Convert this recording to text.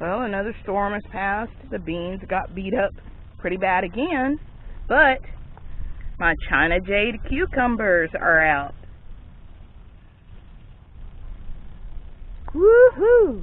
Well, another storm has passed. The beans got beat up pretty bad again. But my China Jade cucumbers are out. Woohoo!